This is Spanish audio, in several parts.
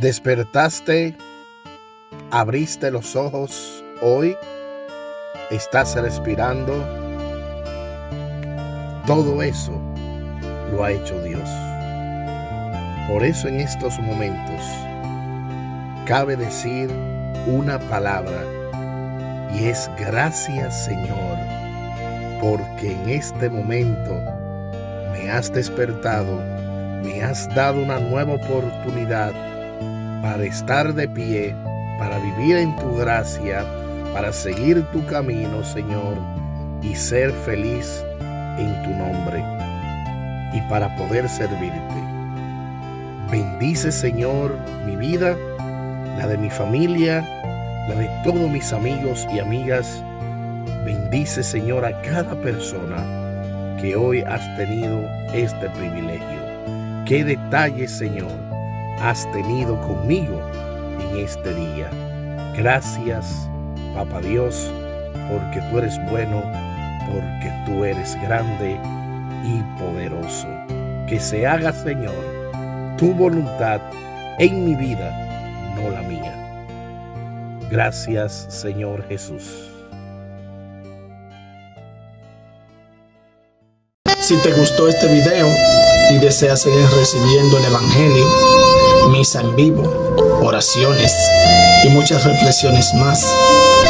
Despertaste, abriste los ojos hoy, estás respirando. Todo eso lo ha hecho Dios. Por eso en estos momentos cabe decir una palabra y es gracias Señor, porque en este momento me has despertado, me has dado una nueva oportunidad para estar de pie, para vivir en tu gracia, para seguir tu camino, Señor, y ser feliz en tu nombre, y para poder servirte. Bendice, Señor, mi vida, la de mi familia, la de todos mis amigos y amigas. Bendice, Señor, a cada persona que hoy has tenido este privilegio. Qué detalle, Señor, has tenido conmigo en este día. Gracias, Papa Dios, porque tú eres bueno, porque tú eres grande y poderoso. Que se haga, Señor, tu voluntad en mi vida, no la mía. Gracias, Señor Jesús. Si te gustó este video y deseas seguir recibiendo el Evangelio, misa en vivo, oraciones y muchas reflexiones más.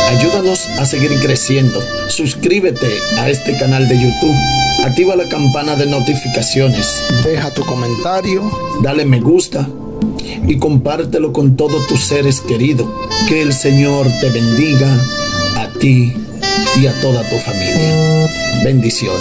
Ayúdanos a seguir creciendo. Suscríbete a este canal de YouTube. Activa la campana de notificaciones. Deja tu comentario. Dale me gusta. Y compártelo con todos tus seres queridos. Que el Señor te bendiga a ti y a toda tu familia. Bendiciones.